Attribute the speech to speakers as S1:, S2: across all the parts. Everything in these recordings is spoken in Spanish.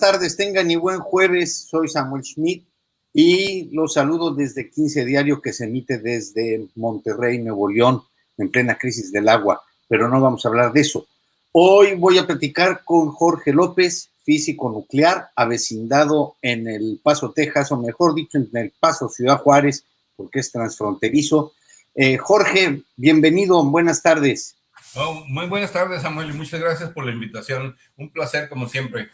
S1: tardes, tengan y buen jueves. Soy Samuel Schmidt y los saludo desde 15 Diario que se emite desde Monterrey, Nuevo León, en plena crisis del agua, pero no vamos a hablar de eso. Hoy voy a platicar con Jorge López, físico nuclear, avecindado en El Paso, Texas, o mejor dicho, en El Paso, Ciudad Juárez, porque es transfronterizo. Eh, Jorge, bienvenido, buenas tardes.
S2: Oh, muy buenas tardes, Samuel, y muchas gracias por la invitación. Un placer, como siempre.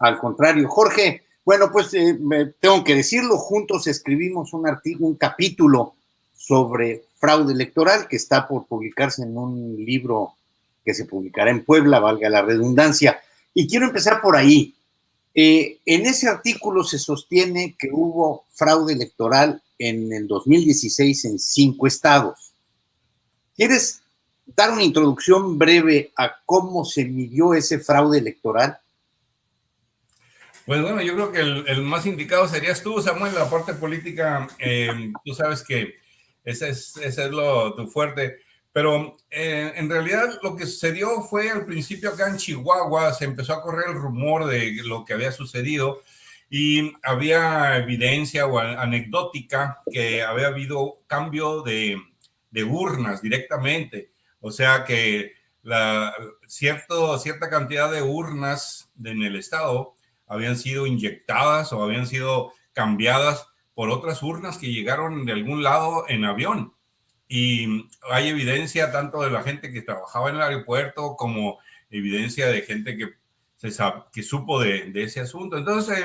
S1: Al contrario, Jorge, bueno, pues eh, tengo que decirlo, juntos escribimos un artículo, un capítulo sobre fraude electoral que está por publicarse en un libro que se publicará en Puebla, valga la redundancia. Y quiero empezar por ahí. Eh, en ese artículo se sostiene que hubo fraude electoral en el 2016 en cinco estados. ¿Quieres dar una introducción breve a cómo se midió ese fraude electoral?
S2: Pues bueno, yo creo que el, más indicado serías tú, Samuel, la parte política. Eh, tú sabes que ese es, ese es lo, tu fuerte. Pero eh, en realidad lo que sucedió fue al principio acá en Chihuahua, se empezó a correr el rumor de lo que había sucedido y había evidencia o anecdótica que había habido cambio de, de urnas directamente. O sea que la, cierto, cierta cantidad de urnas en el estado habían sido inyectadas o habían sido cambiadas por otras urnas que llegaron de algún lado en avión. Y hay evidencia tanto de la gente que trabajaba en el aeropuerto como evidencia de gente que, se que supo de, ese asunto. Entonces,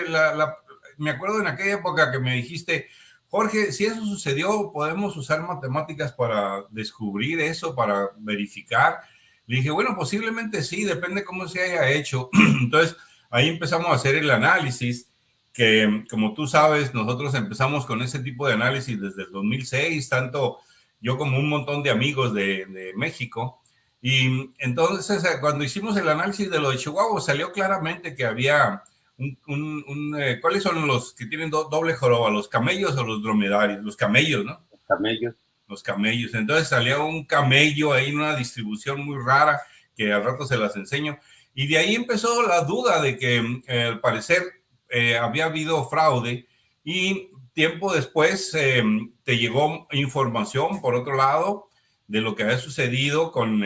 S2: me acuerdo en aquella época que me dijiste, Jorge, si eso sucedió, podemos usar matemáticas para descubrir eso, para verificar. Le dije, bueno, posiblemente sí, depende cómo se haya hecho. Entonces, ahí empezamos a hacer el análisis, que como tú sabes, nosotros empezamos con ese tipo de análisis desde el 2006, tanto yo como un montón de amigos de, México. Y entonces, cuando hicimos el análisis de lo de Chihuahua, salió claramente que había un, eh, ¿cuáles son los que tienen doble joroba? ¿Los camellos o los dromedarios? Los camellos, ¿no?
S1: Los camellos.
S2: Los camellos. Entonces salió un camello ahí en una distribución muy rara que al rato se las enseño. Y de ahí empezó la duda de que eh, al parecer eh, había habido fraude y tiempo después te llegó información, por otro lado, de lo que había sucedido con,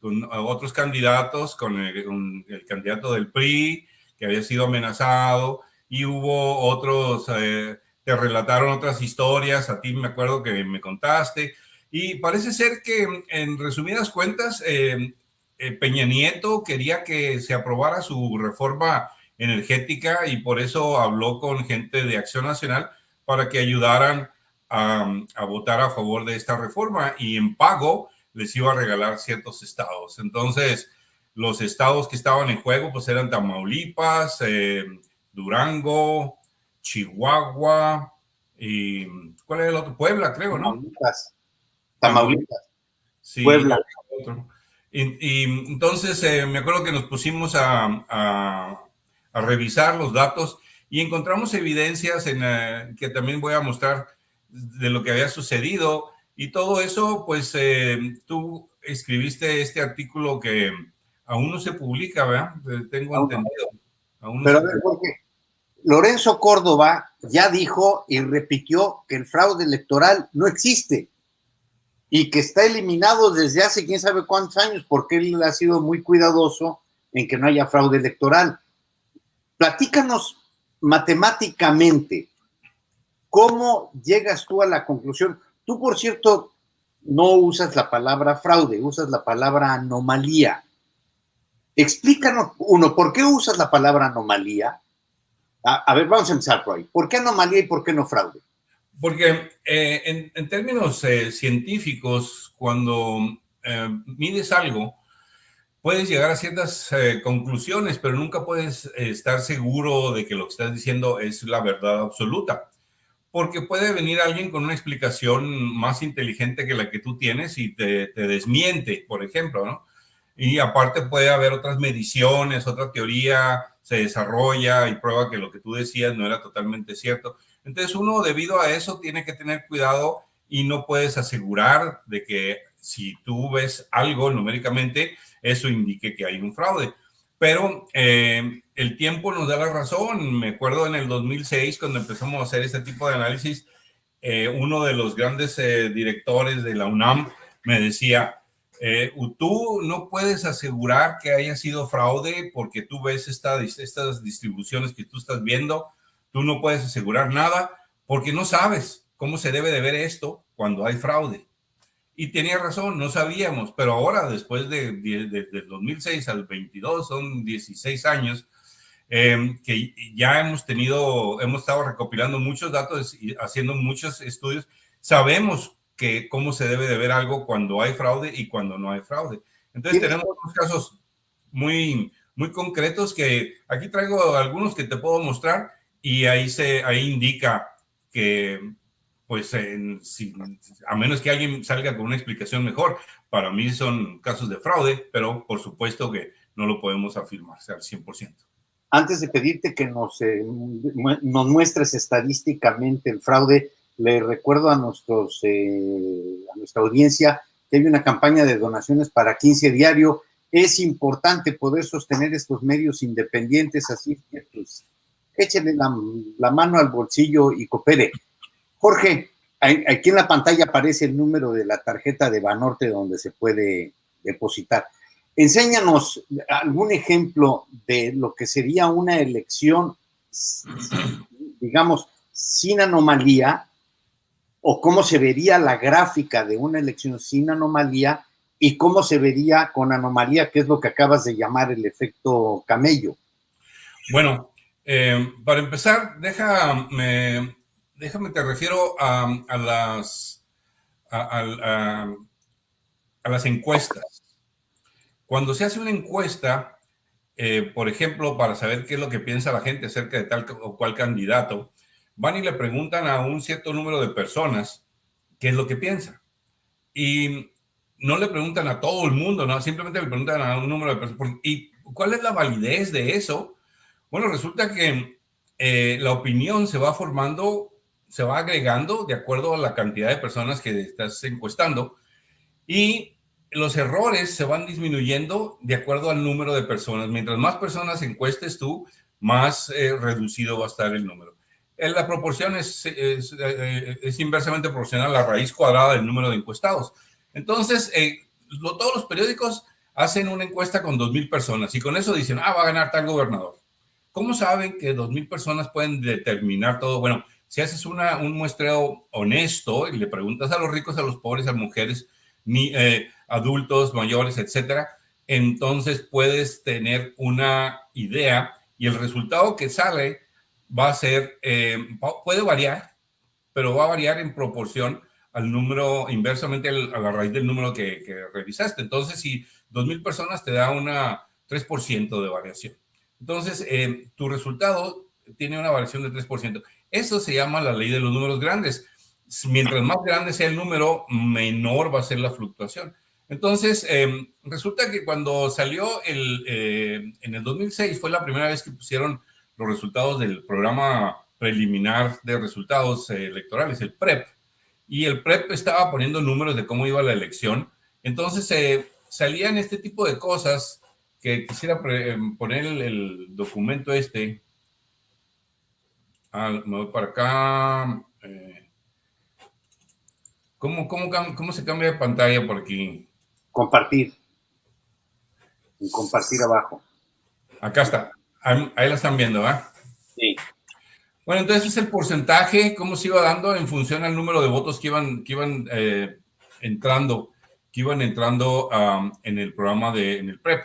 S2: con otros candidatos, con el candidato del PRI, que había sido amenazado y hubo otros, eh, te relataron otras historias, a ti me acuerdo que me contaste, y parece ser que en resumidas cuentas, eh, Peña Nieto quería que se aprobara su reforma energética y por eso habló con gente de Acción Nacional para que ayudaran a, a, votar a favor de esta reforma y en pago les iba a regalar ciertos estados. Entonces, los estados que estaban en juego pues eran Tamaulipas, eh, Durango, Chihuahua y ¿cuál es el otro? Puebla, creo, ¿no?
S1: Tamaulipas. Tamaulipas.
S2: Sí, Puebla. Y, entonces eh, me acuerdo que nos pusimos a, revisar los datos y encontramos evidencias en eh, que también voy a mostrar de lo que había sucedido y todo eso, pues tú escribiste este artículo que aún no se publica, ¿verdad? Tengo entendido.
S1: Pero a ver, porque Lorenzo Córdoba ya dijo y repitió que el fraude electoral no existe y que está eliminado desde hace quién sabe cuántos años, porque él ha sido muy cuidadoso en que no haya fraude electoral. Platícanos matemáticamente, ¿cómo llegas tú a la conclusión? Tú, por cierto, no usas la palabra fraude, usas la palabra anomalía. Explícanos, uno, ¿por qué usas la palabra anomalía? A, ver, vamos a empezar por ahí. ¿Por qué anomalía y por qué no fraude?
S2: Porque eh, en, términos eh, científicos, cuando eh, mides algo, puedes llegar a ciertas conclusiones, pero nunca puedes estar seguro de que lo que estás diciendo es la verdad absoluta. Porque puede venir alguien con una explicación más inteligente que la que tú tienes y te, te desmiente, por ejemplo, ¿no? Y aparte puede haber otras mediciones, otra teoría se desarrolla y prueba que lo que tú decías no era totalmente cierto. Entonces uno debido a eso tiene que tener cuidado y no puedes asegurar de que si tú ves algo numéricamente, eso indique que hay un fraude. pero eh, el tiempo nos da la razón. Me acuerdo en el 2006, cuando empezamos a hacer este tipo de análisis, eh, uno de los grandes eh, directores de la UNAM me decía, tú no puedes asegurar que haya sido fraude porque tú ves esta, estas distribuciones que tú estás viendo, tú no puedes asegurar nada porque no sabes cómo se debe de ver esto cuando hay fraude. Y tenía razón, no sabíamos, pero ahora, después de, de, 2006 al 22, son 16 años, em, que ya hemos tenido, hemos estado recopilando muchos datos y haciendo muchos estudios, sabemos que cómo se debe de ver algo cuando hay fraude y cuando no hay fraude. Entonces tenemos unos casos muy, muy concretos que aquí traigo algunos que te puedo mostrar y ahí se, ahí indica que pues a menos que alguien salga con una explicación mejor, para mí son casos de fraude, pero por supuesto que no lo podemos afirmar al 100%.
S1: Antes de pedirte que nos, eh, nos muestres estadísticamente el fraude, le recuerdo a, nuestros, eh, a nuestra audiencia que hay una campaña de donaciones para 15 diario. Es importante poder sostener estos medios independientes, así que pues, échenle la, la mano al bolsillo y coopere. Jorge, aquí en la pantalla aparece el número de la tarjeta de Banorte donde se puede depositar. Enséñanos algún ejemplo de lo que sería una elección, digamos, sin anomalía, o cómo se vería la gráfica de una elección sin anomalía y cómo se vería con anomalía, que es lo que acabas de llamar el efecto camello.
S2: Bueno, eh, para empezar, déjame déjame, te refiero a, las, a, las encuestas. Cuando se hace una encuesta, eh, por ejemplo, para saber qué es lo que piensa la gente acerca de tal o cual candidato, van y le preguntan a un cierto número de personas qué es lo que piensa. Y no le preguntan a todo el mundo, no, simplemente le preguntan a un número de personas. ¿Y cuál es la validez de eso? Bueno, resulta que eh, la opinión se va formando se va agregando de acuerdo a la cantidad de personas que estás encuestando y los errores se van disminuyendo de acuerdo al número de personas. Mientras más personas encuestes tú, más eh, reducido va a estar el número. Eh, la proporción es, es, eh, es, inversamente proporcional a la raíz cuadrada del número de encuestados. Entonces, todos los periódicos hacen una encuesta con 2.000 personas y con eso dicen, ah, va a ganar tal gobernador. ¿Cómo saben que 2.000 personas pueden determinar todo? Bueno, si haces una, un muestreo honesto y le preguntas a los ricos, a los pobres, a mujeres, eh, adultos, mayores, etcétera, entonces puedes tener una idea y el resultado que sale va a ser, eh, puede variar, pero va a variar en proporción al número, inversamente a la raíz del número que, revisaste. Entonces, si 2.000 personas te da una 3% de variación. Entonces, eh, tu resultado tiene una variación de 3%. Eso se llama la ley de los números grandes. Mientras más grande sea el número, menor va a ser la fluctuación. Entonces, em, resulta que cuando salió el, eh, en el 2006 fue la primera vez que pusieron los resultados del programa preliminar de resultados eh, electorales, el PREP. Y el PREP estaba poniendo números de cómo iba la elección. Entonces, eh, salían este tipo de cosas que quisiera em, poner el documento este, Ah, me voy para acá. Eh, ¿cómo, cómo, se cambia de pantalla por aquí?
S1: Compartir. compartir abajo.
S2: Acá está. Ahí, la están viendo, ¿ah? Sí. Bueno, entonces es el porcentaje, cómo se iba dando en función al número de votos que iban, que iban eh, entrando, que iban entrando en el programa de, en el PREP.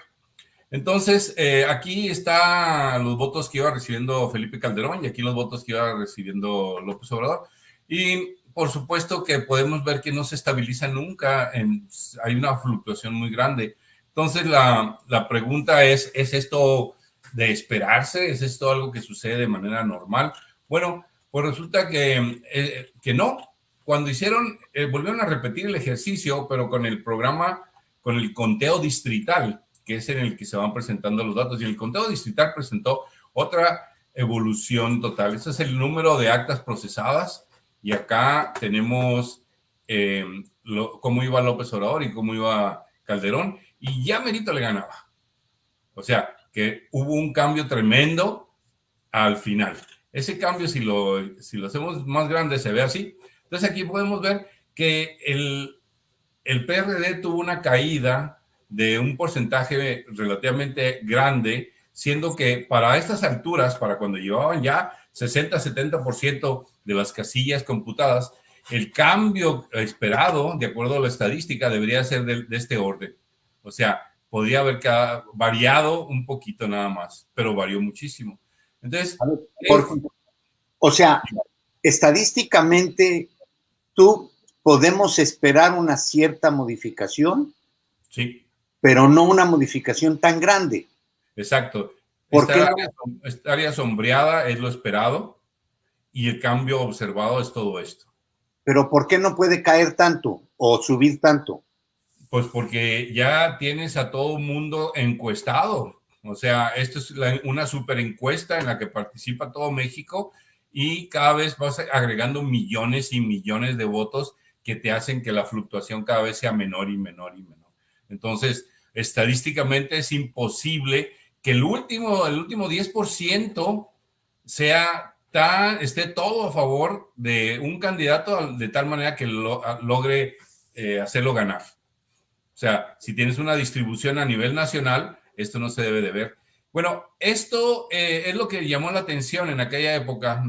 S2: Entonces, eh, aquí están los votos que iba recibiendo Felipe Calderón y aquí los votos que iba recibiendo López Obrador. Y por supuesto que podemos ver que no se estabiliza nunca, hay una fluctuación muy grande. Entonces, la, pregunta es, ¿es esto de esperarse? ¿Es esto algo que sucede de manera normal? Bueno, pues resulta que, eh, que no. Cuando hicieron, eh, volvieron a repetir el ejercicio, pero con el programa, con el conteo distrital que es en el que se van presentando los datos. Y el conteo distrital presentó otra evolución total. Ese es el número de actas procesadas. Y acá tenemos eh, cómo iba López Obrador y cómo iba Calderón. Y ya Merito le ganaba. O sea, que hubo un cambio tremendo al final. Ese cambio, si lo, si lo hacemos más grande, se ve así. Entonces aquí podemos ver que el, el PRD tuvo una caída de un porcentaje relativamente grande, siendo que para estas alturas, para cuando llevaban ya 60-70% de las casillas computadas, el cambio esperado, de acuerdo a la estadística, debería ser de, este orden. O sea, podría haber variado un poquito nada más, pero varió muchísimo. Entonces,
S1: o sea, estadísticamente, tú podemos esperar una cierta modificación.
S2: Sí.
S1: Pero no una modificación tan grande.
S2: Exacto. Esta, área, sombreada es lo esperado y el cambio observado es todo esto.
S1: Pero ¿por qué no puede caer tanto o subir tanto?
S2: Pues porque ya tienes a todo el mundo encuestado. O sea, esto es una super encuesta en la que participa todo México y cada vez vas agregando millones y millones de votos que te hacen que la fluctuación cada vez sea menor y menor y menor. Entonces, estadísticamente es imposible que el último, el último 10% sea tan, esté todo a favor de un candidato de tal manera que logre eh, hacerlo ganar. O sea, si tienes una distribución a nivel nacional, esto no se debe de ver. Bueno, esto eh, es lo que llamó la atención en aquella época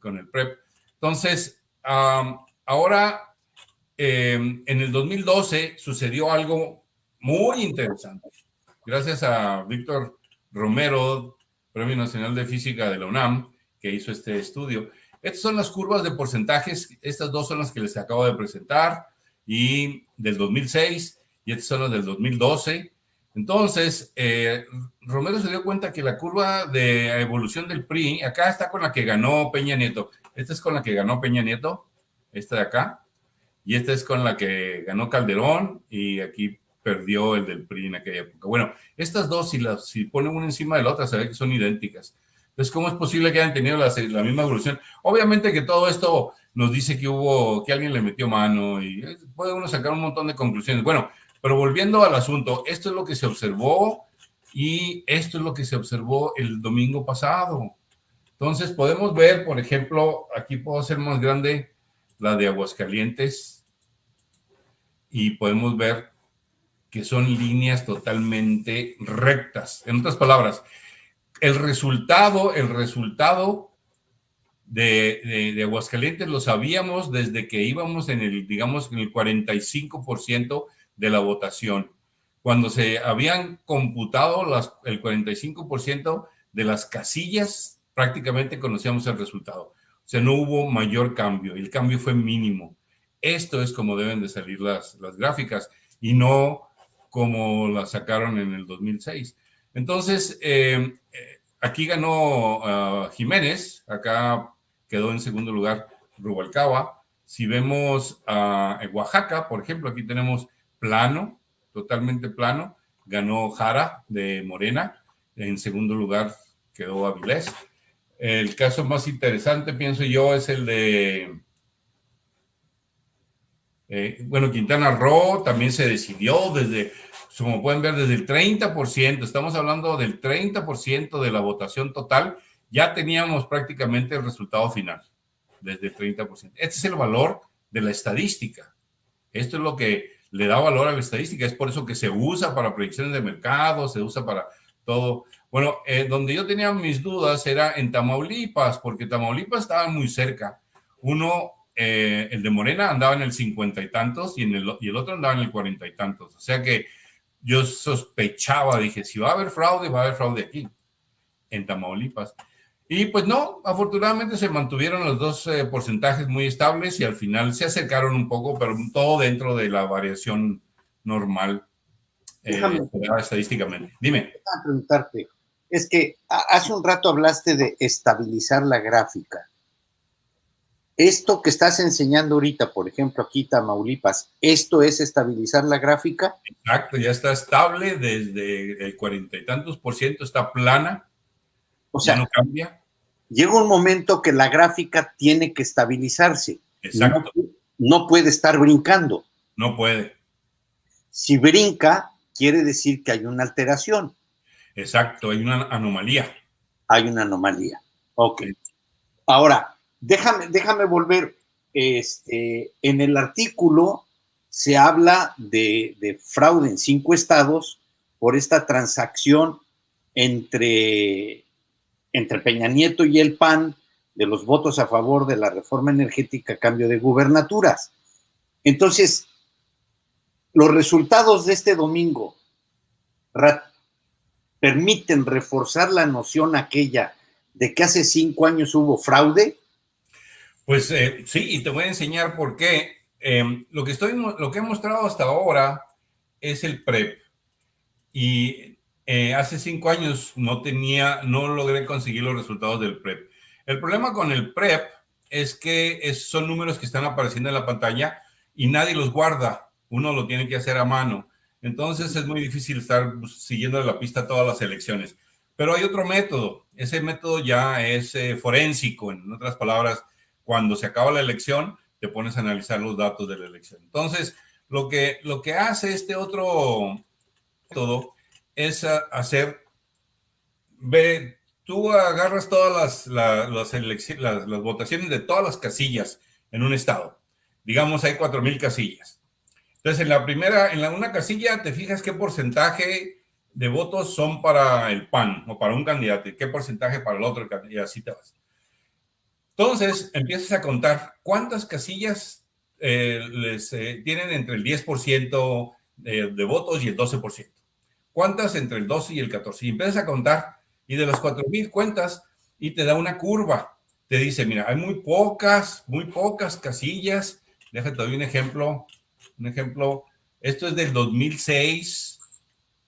S2: con el PREP. Entonces, ahora, em, en el 2012 sucedió algo muy interesante. Gracias a Víctor Romero, Premio Nacional de Física de la UNAM, que hizo este estudio. Estas son las curvas de porcentajes, estas dos son las que les acabo de presentar, y del 2006, y estas son las del 2012. Entonces, eh, Romero se dio cuenta que la curva de evolución del PRI, acá está con la que ganó Peña Nieto. Esta es con la que ganó Peña Nieto, esta de acá, y esta es con la que ganó Calderón, y aquí perdió el del PRI en aquella época. Bueno, estas dos, si, las, si ponen una encima de la otra, se ve que son idénticas. Entonces, ¿cómo es posible que hayan tenido la, la, misma evolución? Obviamente que todo esto nos dice que hubo, que alguien le metió mano y eh, puede uno sacar un montón de conclusiones. Bueno, pero volviendo al asunto, esto es lo que se observó y esto es lo que se observó el domingo pasado. Entonces, podemos ver, por ejemplo, aquí puedo hacer más grande la de Aguascalientes y podemos ver que son líneas totalmente rectas. En otras palabras, el resultado, el resultado de, de, Aguascalientes lo sabíamos desde que íbamos en el, digamos, en el 45% de la votación. Cuando se habían computado las, el 45% de las casillas, prácticamente conocíamos el resultado. O sea, no hubo mayor cambio, el cambio fue mínimo. Esto es como deben de salir las, las gráficas y no como la sacaron en el 2006. Entonces, eh, aquí ganó ah, Jiménez, acá quedó en segundo lugar Rubalcaba. Si vemos a Oaxaca, por ejemplo, aquí tenemos plano, totalmente plano, ganó Jara de Morena, en segundo lugar quedó Avilés. El caso más interesante, pienso yo, es el de eh, bueno, Quintana Roo también se decidió desde, como pueden ver, desde el 30%, estamos hablando del 30% de la votación total, ya teníamos prácticamente el resultado final, desde el 30%. Este es el valor de la estadística. Esto es lo que le da valor a la estadística, es por eso que se usa para predicciones de mercado, se usa para todo. Bueno, eh, donde yo tenía mis dudas era en Tamaulipas, porque Tamaulipas estaba muy cerca. Uno eh, el de Morena andaba en el cincuenta y tantos y, en el, y el otro andaba en el cuarenta y tantos. O sea que yo sospechaba, dije, si va a haber fraude, va a haber fraude aquí, en Tamaulipas. Y pues no, afortunadamente se mantuvieron los dos eh, porcentajes muy estables y al final se acercaron un poco, pero todo dentro de la variación normal eh, estadísticamente. Dime.
S1: preguntarte, es que hace un rato hablaste de estabilizar la gráfica esto que estás enseñando ahorita, por ejemplo, aquí Tamaulipas, ¿esto es estabilizar la gráfica?
S2: Exacto, ya está estable desde el cuarenta y tantos por ciento, está plana,
S1: o sea, no cambia. Llega un momento que la gráfica tiene que estabilizarse.
S2: Exacto.
S1: No, puede estar brincando.
S2: No puede.
S1: Si brinca, quiere decir que hay una alteración.
S2: Exacto, hay una anomalía.
S1: Hay una anomalía. Ok. Ahora, déjame, déjame volver. Este, en el artículo se habla de, de fraude en cinco estados por esta transacción entre, entre Peña Nieto y el PAN de los votos a favor de la reforma energética a cambio de gubernaturas. Entonces, los resultados de este domingo permiten reforzar la noción aquella de que hace cinco años hubo fraude?
S2: Pues eh, sí, y te voy a enseñar por qué. Em, lo, que estoy, lo que he mostrado hasta ahora es el PREP. Y eh, hace cinco años no tenía, no logré conseguir los resultados del PREP. El problema con el PREP es que son números que están apareciendo en la pantalla y nadie los guarda. Uno lo tiene que hacer a mano. Entonces es muy difícil estar siguiendo la pista todas las elecciones. Pero hay otro método. Ese método ya es eh, forénsico. En otras palabras, cuando se acaba la elección, te pones a analizar los datos de la elección. Entonces, lo que, lo que hace este otro método es hacer, ve, tú agarras todas las, las, las votaciones de todas las casillas en un estado. Digamos, hay 4.000 casillas entonces, en la primera, en la una casilla, te fijas qué porcentaje de votos son para el PAN o para un candidato y qué porcentaje para el otro y así te vas. Entonces, empiezas a contar cuántas casillas eh, les eh, tienen entre el 10% de, de, votos y el 12%. ¿Cuántas entre el 12 y el 14? Y empiezas a contar y de las 4.000 cuentas y te da una curva. Te dice, mira, hay muy pocas, muy pocas casillas. Déjate doy un ejemplo un ejemplo, esto es del 2006,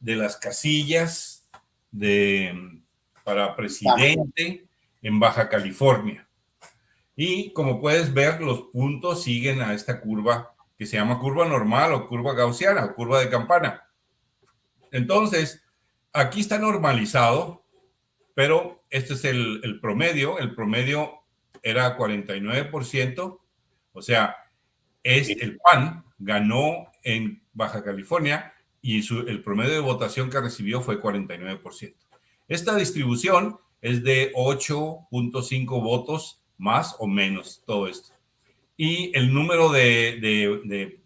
S2: de las casillas de, para presidente en Baja California. Y como puedes ver, los puntos siguen a esta curva que se llama curva normal o curva gaussiana o curva de campana. Entonces, aquí está normalizado, pero este es el, el promedio. El promedio era 49%, o sea, es el PAN ganó en Baja California y el promedio de votación que recibió fue 49%. Esta distribución es de 8.5 votos más o menos todo esto. Y el número de,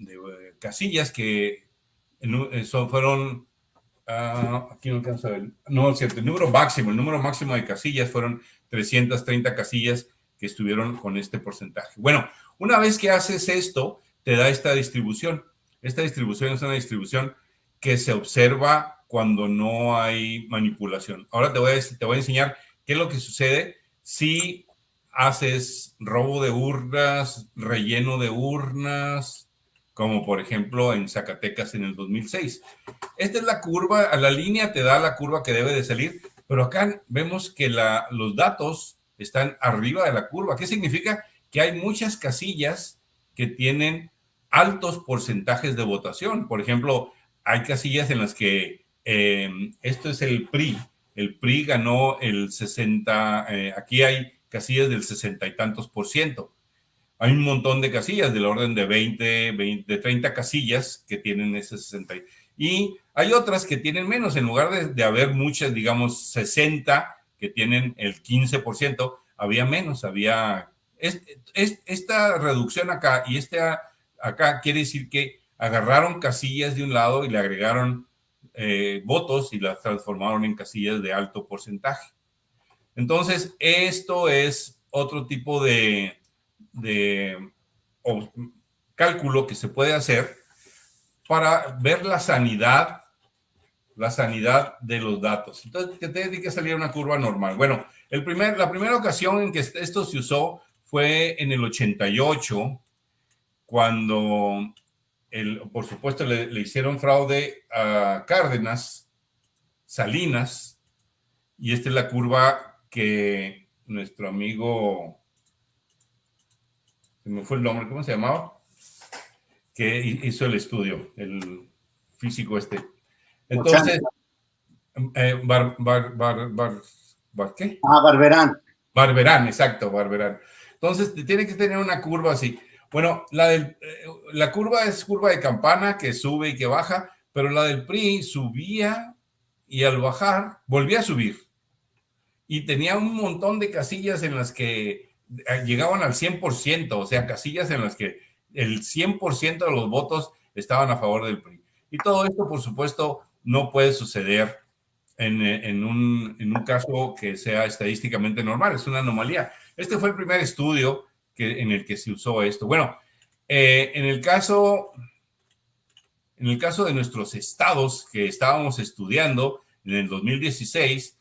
S2: casillas que son, fueron, uh, aquí no alcanzo a ver, no, cierto, el número máximo, el número máximo de casillas fueron 330 casillas que estuvieron con este porcentaje. Bueno, una vez que haces esto, te da esta distribución. Esta distribución es una distribución que se observa cuando no hay manipulación. Ahora te voy a, te voy a enseñar qué es lo que sucede si haces robo de urnas, relleno de urnas, como por ejemplo en Zacatecas en el 2006. Esta es la curva, a la línea te da la curva que debe de salir, pero acá vemos que la, los datos están arriba de la curva. ¿Qué significa? Que hay muchas casillas que tienen altos porcentajes de votación. Por ejemplo, hay casillas en las que eh, esto es el PRI. El PRI ganó el 60, eh, aquí hay casillas del 60 y tantos por ciento. Hay un montón de casillas del orden de 20, 20 de 30 casillas que tienen ese 60. Y hay otras que tienen menos. En lugar de, de haber muchas, digamos, 60 que tienen el 15%, había menos, había... Es, es, esta reducción acá y esta acá quiere decir que agarraron casillas de un lado y le agregaron eh, votos y las transformaron en casillas de alto porcentaje. Entonces, esto es otro tipo de, cálculo que se puede hacer para ver la sanidad, la sanidad de los datos. Entonces, te tiene que salir una curva normal. Bueno, el primer, la primera ocasión en que esto se usó fue en el 88, cuando, el, por supuesto, le, hicieron fraude a Cárdenas, Salinas, y esta es la curva que nuestro amigo, se me fue el nombre, ¿cómo se llamaba? Que hizo el estudio, el físico este. Entonces, eh, bar, bar, bar, ¿qué?
S1: Ah, Barberán.
S2: Barberán, exacto, Barberán. Entonces, tiene que tener una curva así. Bueno, la, del, eh, la curva es curva de campana que sube y que baja, pero la del PRI subía y al bajar volvía a subir. Y tenía un montón de casillas en las que eh, llegaban al 100%, o sea, casillas en las que el 100% de los votos estaban a favor del PRI. Y todo esto, por supuesto, no puede suceder en, un, en un caso que sea estadísticamente normal, es una anomalía. Este fue el primer estudio que, en el que se usó esto. Bueno, eh, en el caso en el caso de nuestros estados que estábamos estudiando en el 2016,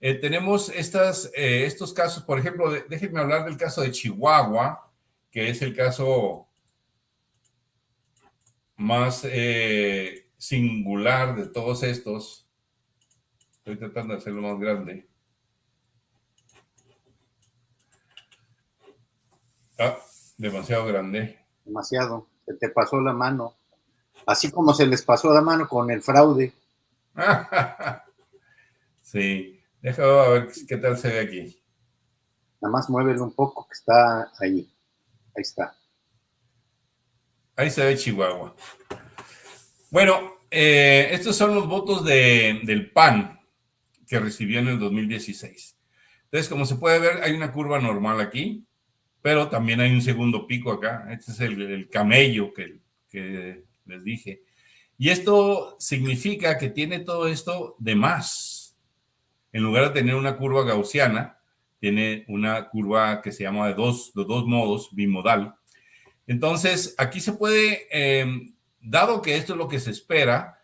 S2: eh, tenemos estas, eh, estos casos, por ejemplo, déjenme hablar del caso de Chihuahua, que es el caso más singular de todos estos. Estoy tratando de hacerlo más grande. Ah, demasiado grande.
S1: Demasiado. Se te pasó la mano. Así como se les pasó la mano con el fraude.
S2: sí. Déjame ver qué tal se ve aquí.
S1: Nada más muévelo un poco, que está ahí. Ahí está.
S2: Ahí se ve Chihuahua. Bueno, eh, estos son los votos del PAN que recibió en el 2016. Entonces, como se puede ver, hay una curva normal aquí, pero también hay un segundo pico acá. Este es el, camello que, que les dije. Y esto significa que tiene todo esto de más. En lugar de tener una curva gaussiana, tiene una curva que se llama de dos, de dos modos, bimodal. Entonces, aquí se puede, eh, dado que esto es lo que se espera,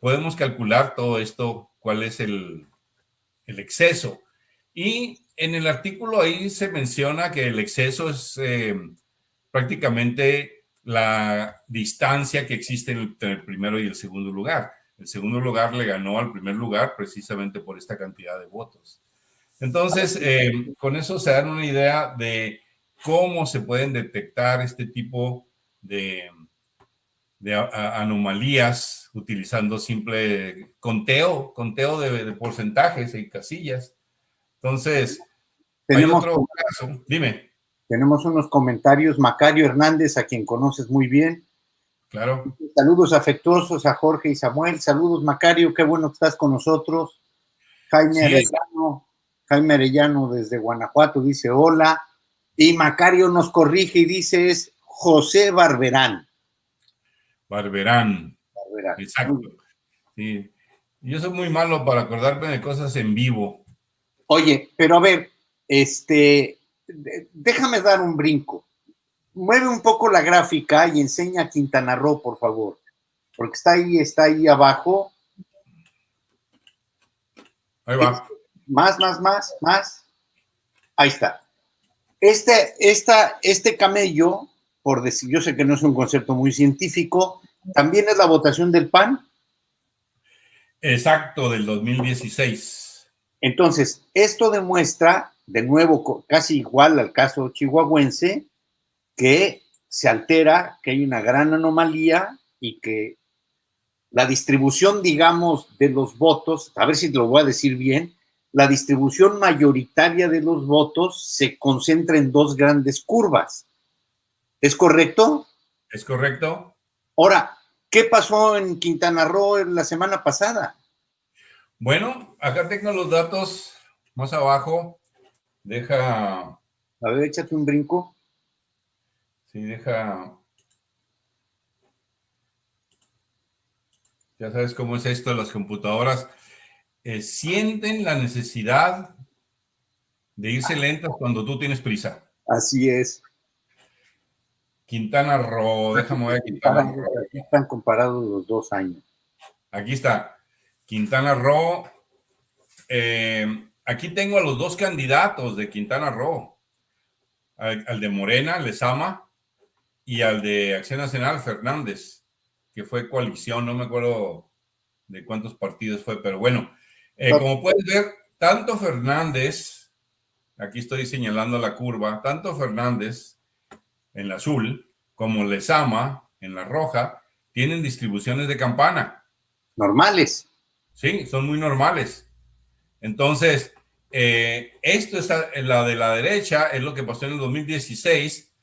S2: podemos calcular todo esto, cuál es el, exceso. Y en el artículo ahí se menciona que el exceso es eh, prácticamente la distancia que existe entre el primero y el segundo lugar. El segundo lugar le ganó al primer lugar precisamente por esta cantidad de votos. Entonces, eh, con eso se dan una idea de cómo se pueden detectar este tipo de, de anomalías utilizando simple conteo, conteo de, porcentajes y casillas. Entonces, tenemos otro caso. Dime.
S1: Tenemos unos comentarios. Macario Hernández, a quien conoces muy bien.
S2: Claro.
S1: Saludos afectuosos a Jorge y Samuel. Saludos, Macario, qué bueno que estás con nosotros. Jaime Arellano, Jaime Arellano desde Guanajuato dice hola. Y Macario nos corrige y dice es José Barberán.
S2: Barberán. Exacto. Sí. Yo soy muy malo para acordarme de cosas en vivo.
S1: Oye, pero a ver, este, déjame dar un brinco. Mueve un poco la gráfica y enseña a Quintana Roo, por favor. Porque está ahí, está ahí abajo.
S2: Ahí va.
S1: Más, más, más, más. Ahí está. Este, esta, este camello por decir, yo sé que no es un concepto muy científico, ¿también es la votación del PAN?
S2: Exacto, del 2016.
S1: Entonces, esto demuestra, de nuevo, casi igual al caso chihuahuense, que se altera, que hay una gran anomalía y que la distribución, digamos, de los votos, a ver si te lo voy a decir bien, la distribución mayoritaria de los votos se concentra en dos grandes curvas. ¿Es correcto?
S2: Es correcto.
S1: Ahora, ¿qué pasó en Quintana Roo la semana pasada?
S2: Bueno, acá tengo los datos más abajo. Deja...
S1: A ver, échate un brinco.
S2: Sí, deja... Ya sabes cómo es esto, las computadoras eh, sienten la necesidad de irse lentas cuando tú tienes prisa.
S1: Así es.
S2: Quintana Roo, déjame ver Quintana Roo.
S1: Aquí están comparados los dos años.
S2: Aquí está. Quintana Roo. Eh, aquí tengo a los dos candidatos de Quintana Roo. Al, de Morena, Lezama, y al de Acción Nacional, Fernández, que fue coalición, no me acuerdo de cuántos partidos fue, pero bueno, eh, como puedes ver, tanto Fernández, aquí estoy señalando la curva, tanto Fernández en la azul, como Lesama en la roja, tienen distribuciones de campana.
S1: Normales.
S2: Sí, son muy normales. Entonces, eh, esto es la de la derecha, es lo que pasó en el 2016 eh,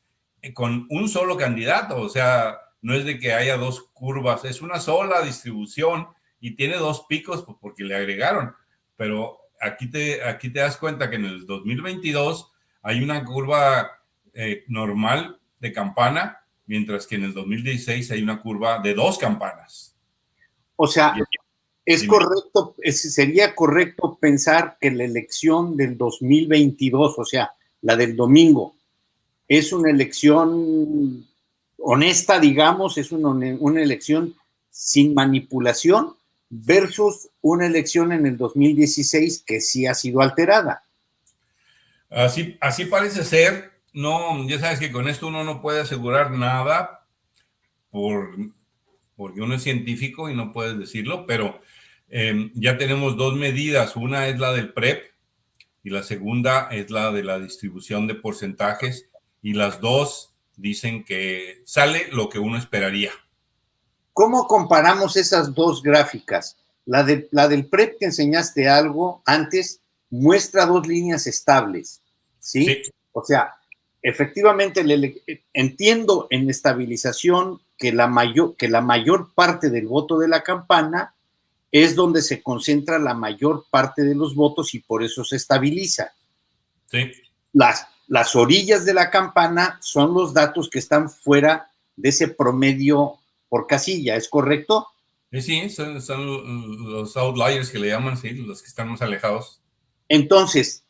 S2: con un solo candidato, o sea, no es de que haya dos curvas, es una sola distribución y tiene dos picos pues, porque le agregaron, pero aquí te, aquí te das cuenta que en el 2022 hay una curva eh, normal de campana, mientras que en el 2016 hay una curva de dos campanas.
S1: O sea, es correcto, sería correcto pensar que la elección del 2022, o sea, la del domingo, es una elección honesta, digamos, es una, una elección sin manipulación versus una elección en el 2016 que sí ha sido alterada.
S2: Así, así parece ser. No, ya sabes que con esto uno no puede asegurar nada por, porque uno es científico y no puedes decirlo, pero em, ya tenemos dos medidas. Una es la del PREP y la segunda es la de la distribución de porcentajes y las dos dicen que sale lo que uno esperaría.
S1: ¿Cómo comparamos esas dos gráficas? La, de, la del PREP que enseñaste algo antes muestra dos líneas estables, ¿sí? O sea, efectivamente entiendo en estabilización que la, mayor, que la mayor parte del voto de la campana es donde se concentra la mayor parte de los votos y por eso se estabiliza.
S2: Sí.
S1: Las, las orillas de la campana son los datos que están fuera de ese promedio por casilla, ¿es correcto?
S2: Sí, son, los outliers que le llaman, sí, los que están más alejados.
S1: Entonces,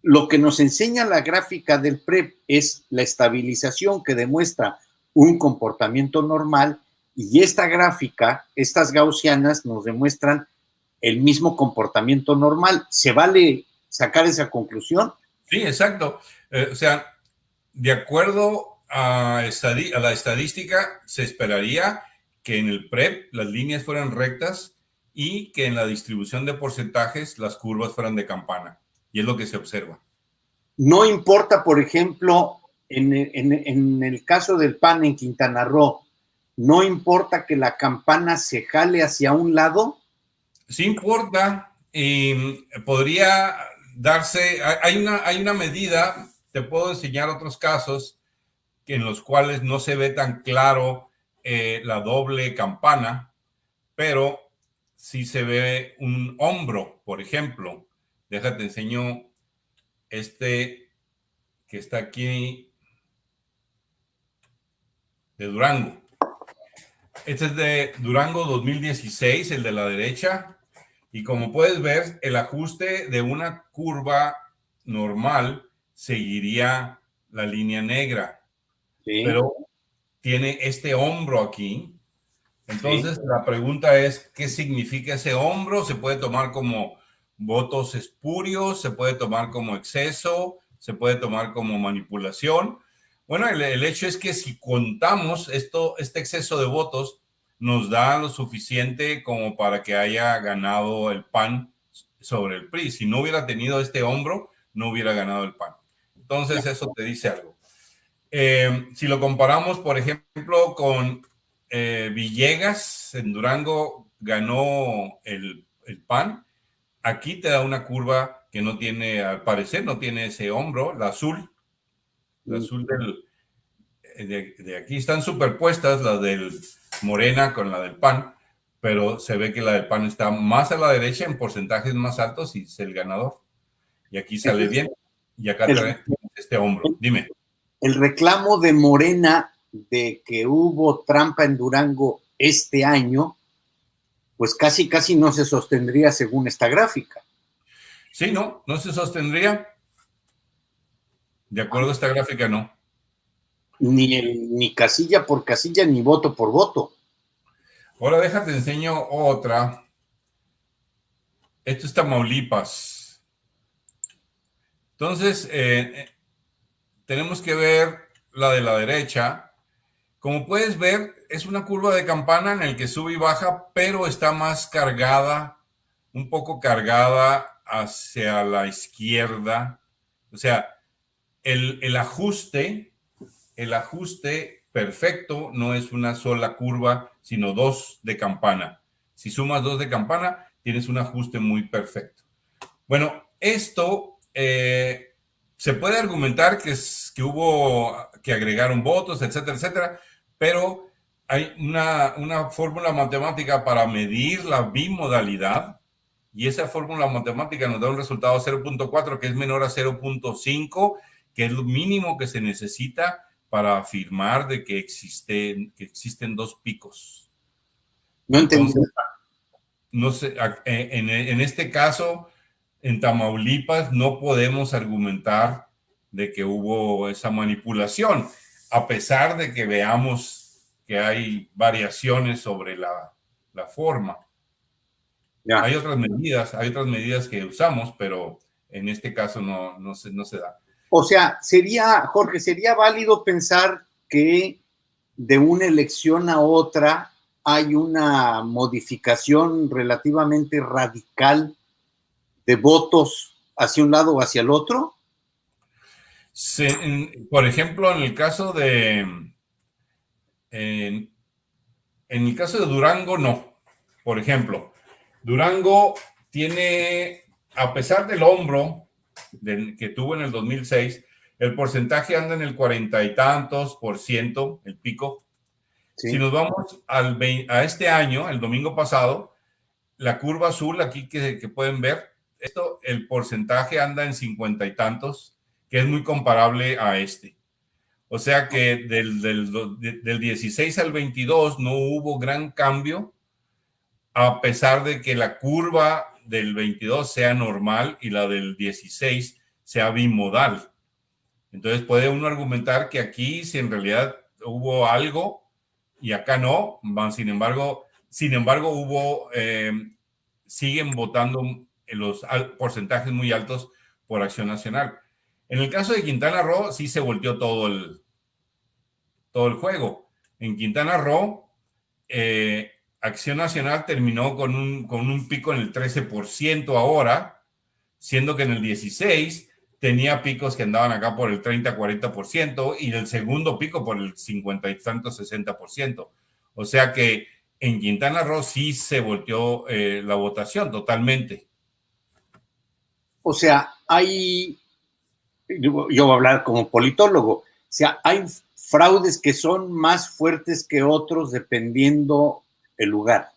S1: lo que nos enseña la gráfica del PREP es la estabilización que demuestra un comportamiento normal y esta gráfica, estas gaussianas nos demuestran el mismo comportamiento normal. ¿Se vale sacar esa conclusión?
S2: Sí, exacto. Eh, o sea, de acuerdo a, la estadística, se esperaría que en el PREP las líneas fueran rectas y que en la distribución de porcentajes las curvas fueran de campana. Y es lo que se observa.
S1: No importa, por ejemplo, en, en el caso del PAN en Quintana Roo, no importa que la campana se jale hacia un lado.
S2: Sí importa. y podría darse, hay una, hay una medida, te puedo enseñar otros casos en los cuales no se ve tan claro eh, la doble campana, pero sí se ve un hombro, por ejemplo. Déjate enseño este que está aquí de Durango. Este es de Durango 2016, el de la derecha. Y como puedes ver, el ajuste de una curva normal seguiría la línea negra pero tiene este hombro aquí. Entonces, la pregunta es, ¿qué significa ese hombro? ¿Se puede tomar como votos espurios? ¿Se puede tomar como exceso? ¿Se puede tomar como manipulación? Bueno, el, hecho es que si contamos esto, este exceso de votos, nos da lo suficiente como para que haya ganado el PAN sobre el PRI. Si no hubiera tenido este hombro, no hubiera ganado el PAN. Entonces, eso te dice algo. Eh, si lo comparamos, por ejemplo, con eh, Villegas, en Durango ganó el, PAN, aquí te da una curva que no tiene, al parecer, no tiene ese hombro, la azul, la azul del, de, de, aquí están superpuestas, la del Morena con la del PAN, pero se ve que la del PAN está más a la derecha en porcentajes más altos y es el ganador. Y aquí sale bien. Y acá trae este hombro. Dime
S1: el reclamo de Morena de que hubo trampa en Durango este año, pues casi, casi no se sostendría según esta gráfica.
S2: Sí, no, no se sostendría. De acuerdo a esta gráfica, no.
S1: Ni, ni casilla por casilla, ni voto por voto.
S2: Ahora déjate enseño otra. Esto es Tamaulipas. Entonces, eh, tenemos que ver la de la derecha. Como puedes ver, es una curva de campana en el que sube y baja, pero está más cargada, un poco cargada hacia la izquierda. O sea, el, ajuste, el ajuste perfecto no es una sola curva, sino dos de campana. Si sumas dos de campana, tienes un ajuste muy perfecto. Bueno, esto eh, se puede argumentar que, es, que hubo, que agregaron votos, etcétera, etcétera, pero hay una, una fórmula matemática para medir la bimodalidad y esa fórmula matemática nos da un resultado 0.4 que es menor a 0.5, que es lo mínimo que se necesita para afirmar de que existen, que existen dos picos.
S1: No entendí.
S2: no sé, eh, en, en este caso, en Tamaulipas no podemos argumentar de que hubo esa manipulación, a pesar de que veamos que hay variaciones sobre la, la forma. Hay otras medidas, hay otras medidas que usamos, pero en este caso no, no, se, no se da.
S1: O sea, sería, Jorge, sería válido pensar que de una elección a otra hay una modificación relativamente radical de votos hacia un lado o hacia el otro?
S2: por ejemplo, en el caso de. En, en, el caso de Durango, no. Por ejemplo, Durango tiene, a pesar del hombro que tuvo en el 2006, el porcentaje anda en el cuarenta y tantos por ciento, el pico. Si nos vamos al, a este año, el domingo pasado, la curva azul aquí que, que pueden ver, esto, el porcentaje anda en cincuenta y tantos, que es muy comparable a este. O sea que del, del, del 16 al 22 no hubo gran cambio, a pesar de que la curva del 22 sea normal y la del 16 sea bimodal. Entonces puede uno argumentar que aquí si en realidad hubo algo y acá no, sin embargo, sin embargo hubo, eh, siguen votando los porcentajes muy altos por Acción Nacional. En el caso de Quintana Roo, sí se volteó todo el, todo el juego. En Quintana Roo, eh, Acción Nacional terminó con un, con un pico en el 13% ahora, siendo que en el 16 tenía picos que andaban acá por el 30-40% y el segundo pico por el 50 y tanto 60%. O sea que en Quintana Roo sí se volteó eh, la votación totalmente.
S1: O sea, hay, yo voy a hablar como politólogo, o sea, hay fraudes que son más fuertes que otros dependiendo el lugar.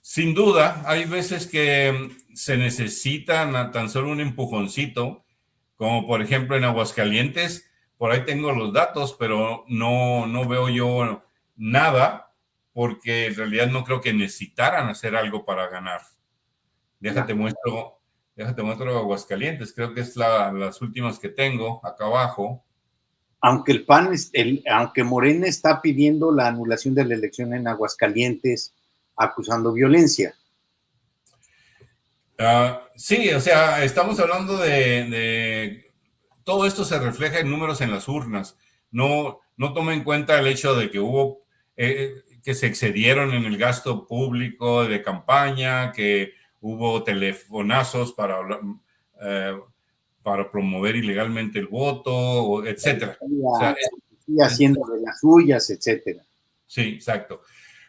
S2: Sin duda, hay veces que se necesitan tan solo un empujoncito, como por ejemplo en Aguascalientes, por ahí tengo los datos, pero no, no veo yo nada, porque en realidad no creo que necesitaran hacer algo para ganar. Déjate muestro Déjate muestro Aguascalientes, creo que es la, las últimas que tengo acá abajo.
S1: Aunque el PAN, el, aunque Morena está pidiendo la anulación de la elección en Aguascalientes, acusando violencia.
S2: Uh, sí, o sea, estamos hablando de, de, todo esto se refleja en números en las urnas. No, no toma en cuenta el hecho de que hubo eh, que se excedieron en el gasto público de campaña, que hubo telefonazos para, eh, para promover ilegalmente el voto, etcétera.
S1: Y haciendo de las suyas, etcétera.
S2: Sí, exacto.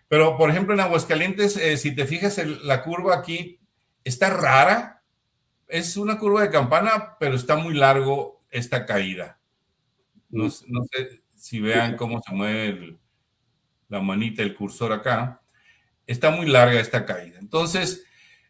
S2: Pero, por ejemplo, en Aguascalientes, eh, si te fijas, la curva aquí está rara. Es una curva de campana, pero está muy largo esta caída. No, sé si vean cómo se mueve la manita, el cursor acá. Está muy larga esta caída. Entonces,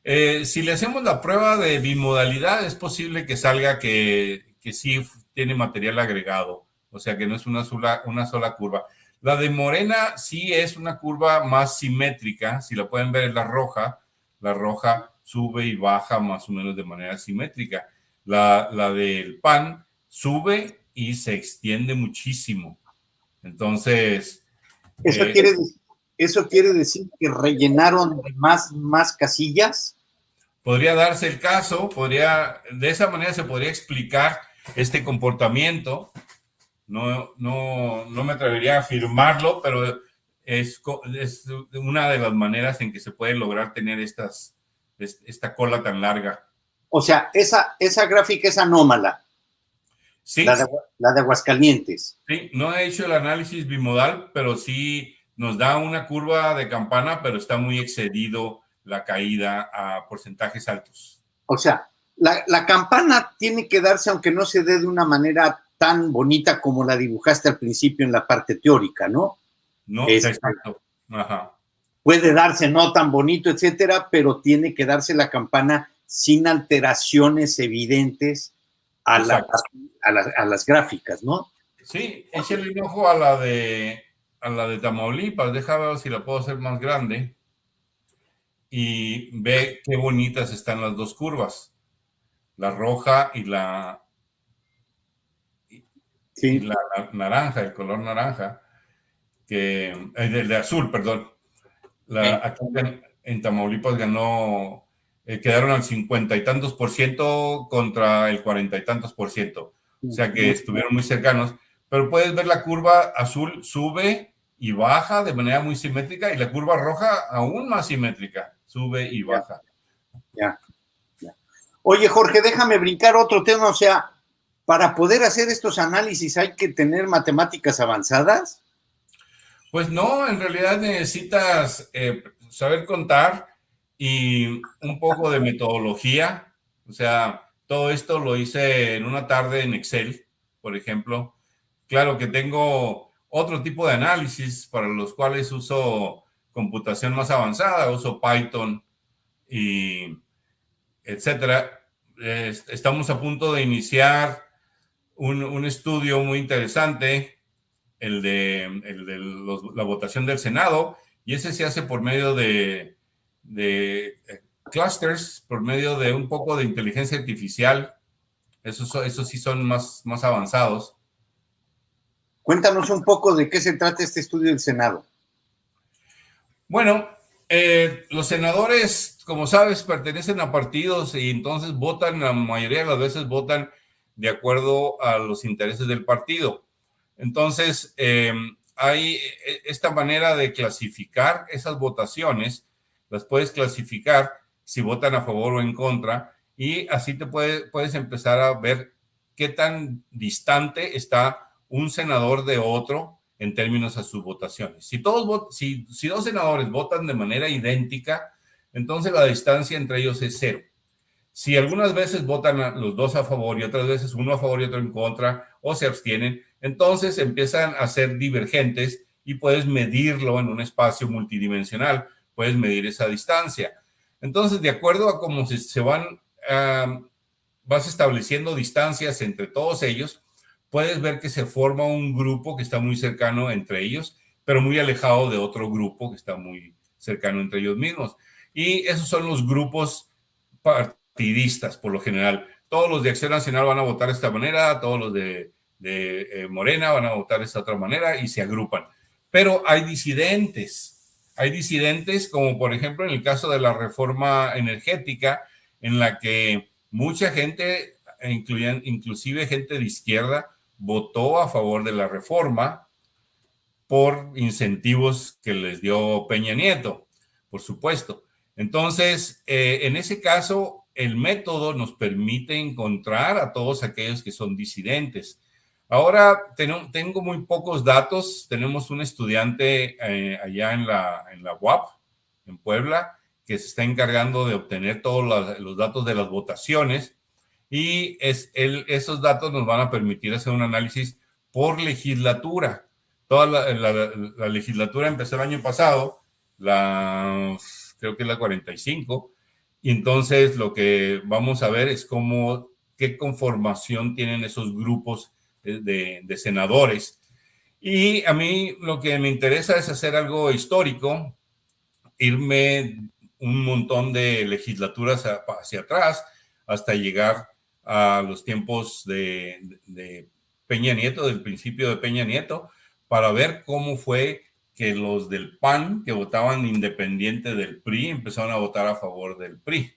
S2: eh, si le hacemos la prueba de bimodalidad, es posible que salga que, que sí tiene material agregado, o sea que no es una sola, una sola curva. La de Morena sí es una curva más simétrica, si la pueden ver es la roja, la roja sube y baja más o menos de manera simétrica. La, la del PAN sube y se extiende muchísimo. Entonces...
S1: Eso, eh, quiere, ¿Eso quiere decir que rellenaron más, más casillas?
S2: podría darse el caso, podría, de esa manera se podría explicar este comportamiento. No, no, no me atrevería a afirmarlo, pero es, es, una de las maneras en que se puede lograr tener estas, esta cola tan larga.
S1: O sea, esa, esa gráfica es anómala.
S2: Sí.
S1: La de, la de Aguascalientes.
S2: Sí, no he hecho el análisis bimodal, pero sí nos da una curva de campana, pero está muy excedido la caída a porcentajes altos.
S1: O sea, la, campana tiene que darse aunque no se dé de una manera tan bonita como la dibujaste al principio en la parte teórica, ¿no?
S2: No, exacto.
S1: Puede darse no tan bonito, etcétera, pero tiene que darse la campana sin alteraciones evidentes a, a, las gráficas, ¿no?
S2: Sí, échale un ojo a la de a la de Tamaulipas, déjame ver si la puedo hacer más grande y ve qué bonitas están las dos curvas, la roja y la, sí. la, naranja, el color naranja, que el eh, de, azul, perdón. La, en, Tamaulipas ganó, eh, quedaron al cincuenta y tantos por ciento contra el cuarenta y tantos por ciento. O sea que estuvieron muy cercanos. Pero puedes ver la curva azul sube y baja de manera muy simétrica y la curva roja aún más simétrica, sube y baja.
S1: Ya, Oye, Jorge, déjame brincar otro tema, o sea, para poder hacer estos análisis hay que tener matemáticas avanzadas.
S2: Pues no, en realidad necesitas eh, saber contar y un poco de metodología. O sea, todo esto lo hice en una tarde en Excel, por ejemplo. Claro que tengo otro tipo de análisis para los cuales uso computación más avanzada, uso Python y etcétera. Estamos a punto de iniciar un, estudio muy interesante, el de, la votación del Senado, y ese se hace por medio de, de eh, clusters, por medio de un poco de inteligencia artificial. Esos, esos sí son más, más avanzados.
S1: Cuéntanos un poco de qué se trata este estudio del Senado.
S2: Bueno, eh, los senadores, como sabes, pertenecen a partidos y entonces votan, la mayoría de las veces votan de acuerdo a los intereses del partido. Entonces, em, hay e, esta manera de clasificar esas votaciones, las puedes clasificar si votan a favor o en contra, y así te puedes empezar a ver qué tan distante está un senador de otro en términos a sus votaciones. Si, todos, si, si dos senadores votan de manera idéntica, entonces la distancia entre ellos es cero. Si algunas veces votan los dos a favor y otras veces uno a favor y otro en contra o se abstienen, entonces empiezan a ser divergentes y puedes medirlo en un espacio multidimensional, puedes medir esa distancia. Entonces, de acuerdo a cómo se, van, ah, vas estableciendo distancias entre todos ellos, puedes ver que se forma un grupo que está muy cercano entre ellos, pero muy alejado de otro grupo que está muy cercano entre ellos mismos. Y esos son los grupos partidistas, por lo general. Todos los de Acción Nacional van a votar de esta manera, todos los de, eh, Morena van a votar de esta otra manera y se agrupan. Pero hay disidentes, hay disidentes como por ejemplo en el caso de la reforma energética, en la que mucha gente, inclusive gente de izquierda, votó a favor de la reforma por incentivos que les dio Peña Nieto, por supuesto. Entonces, eh, en ese caso, el método nos permite encontrar a todos aquellos que son disidentes. Ahora tengo muy pocos datos. Tenemos un estudiante eh, allá en la, en la UAP, en Puebla, que se está encargando de obtener todos los datos de las votaciones y es esos datos nos van a permitir hacer un análisis por legislatura. Toda la, legislatura empezó el año pasado, la, creo que es la 45, y entonces lo que vamos a ver es cómo, qué conformación tienen esos grupos de, de senadores. Y a mí lo que me interesa es hacer algo histórico, irme un montón de legislaturas hacia atrás hasta llegar a los tiempos de, Peña Nieto, del principio de Peña Nieto, para ver cómo fue que los del PAN, que votaban independiente del PRI, empezaron a votar a favor del PRI.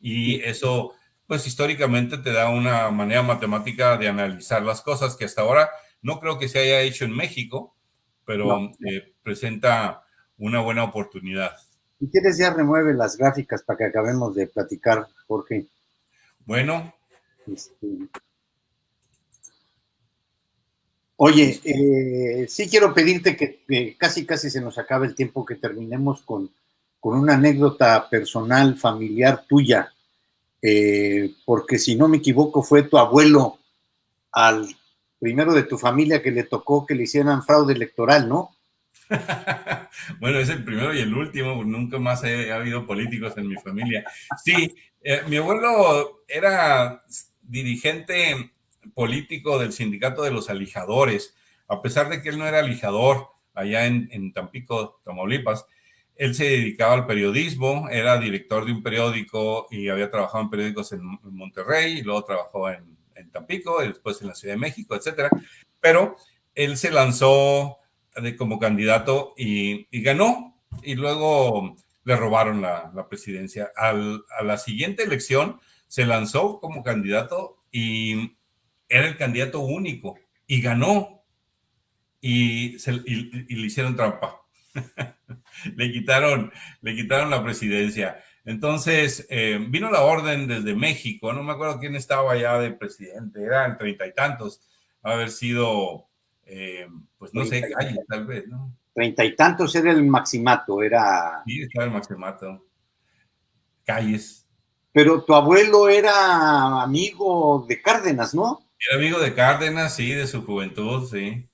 S2: Y eso, pues históricamente te da una manera matemática de analizar las cosas que hasta ahora no creo que se haya hecho en México, pero eh, presenta una buena oportunidad.
S1: Si quieres ya remueve las gráficas para que acabemos de platicar, Jorge.
S2: Bueno, este,
S1: oye, eh, sí quiero pedirte que, casi casi se nos acabe el tiempo que terminemos con, una anécdota personal, familiar tuya, eh, porque si no me equivoco fue tu abuelo al primero de tu familia que le tocó que le hicieran fraude electoral, ¿no?
S2: bueno, es el primero y el último, nunca más ha habido políticos en mi familia. Sí, eh, mi abuelo era dirigente político del sindicato de los alijadores, a pesar de que él no era alijador allá en, Tampico, Tamaulipas, él se dedicaba al periodismo, era director de un periódico y había trabajado en periódicos en, Monterrey y luego trabajó en, en, Tampico y después en la Ciudad de México, etcétera. Pero él se lanzó de, como candidato y, ganó y luego le robaron la, presidencia. a la siguiente elección se lanzó como candidato y era el candidato único y ganó y, le hicieron trampa. le, quitaron, le quitaron la presidencia. Entonces, eh, vino la orden desde México, no me acuerdo quién estaba allá de presidente, eran treinta y tantos, haber sido, eh, pues no sé, calle tal vez, ¿no?
S1: Treinta y tantos era el maximato, era...
S2: Sí, estaba el maximato. Calles.
S1: Pero tu abuelo era amigo de Cárdenas, ¿no?
S2: Era amigo de Cárdenas, sí, de su juventud, sí.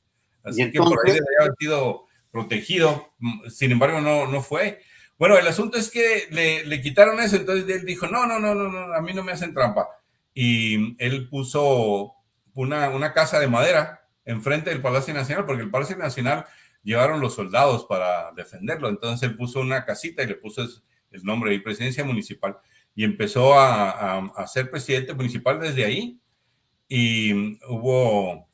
S2: Así que por ahí debe haber sido protegido. Sin embargo, no, no fue. Bueno, el asunto es que le, le, quitaron eso, entonces él dijo, no, no, no, no, no, a mí no me hacen trampa. Y él puso una, una casa de madera enfrente del Palacio Nacional, porque el Palacio Nacional llevaron los soldados para defenderlo. Entonces él puso una casita y le puso el nombre de presidencia municipal y empezó a, a, ser presidente municipal desde ahí y hubo,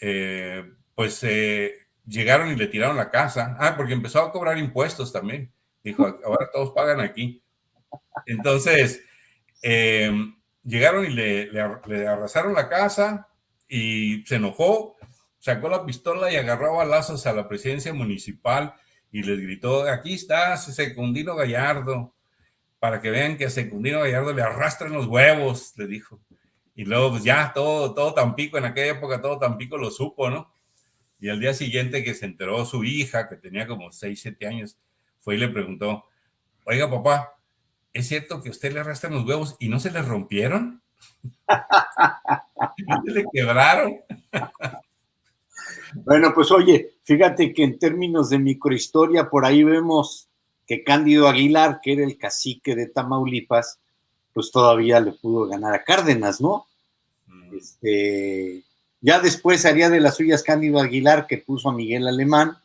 S2: eh, pues eh, llegaron y le tiraron la casa. Ah, porque empezó a cobrar impuestos también. Dijo, ahora todos pagan aquí. Entonces, em, llegaron y le, le, arrasaron la casa y se enojó, sacó la pistola y agarró balazos a la presidencia municipal y les gritó, aquí está Secundino Gallardo, para que vean que a Secundino Gallardo le arrastran los huevos, le dijo. Y luego, pues ya, todo, todo Tampico, en aquella época todo Tampico lo supo, ¿no? Y al día siguiente que se enteró su hija, que tenía como 6, 7 años, fue y le preguntó, oiga papá, ¿es cierto que usted le arrastran los huevos y no se le rompieron? ¿No se le quebraron?
S1: bueno, pues oye, fíjate que en términos de microhistoria, por ahí vemos que Cándido Aguilar, que era el cacique de Tamaulipas, pues todavía le pudo ganar a Cárdenas, ¿no? Este, ya después haría de las suyas Cándido Aguilar, que puso a Miguel Alemán,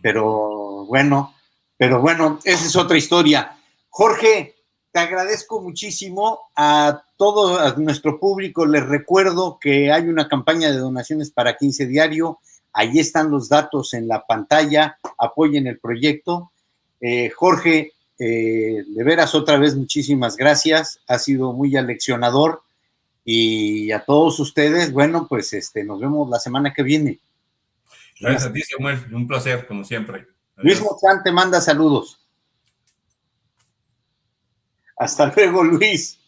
S1: pero bueno, pero bueno, esa es otra historia. Jorge, te agradezco muchísimo a todo nuestro público. Les recuerdo que hay una campaña de donaciones para 15 diario. Ahí están los datos en la pantalla. Apoyen el proyecto. Eh, Jorge, eh, de veras, otra vez, muchísimas gracias. Ha sido muy aleccionador. Y a todos ustedes, bueno, pues este, nos vemos la semana que viene.
S2: Gracias a ti, Samuel. Un placer, como siempre.
S1: Luis Mozán te manda saludos. Hasta luego, Luis.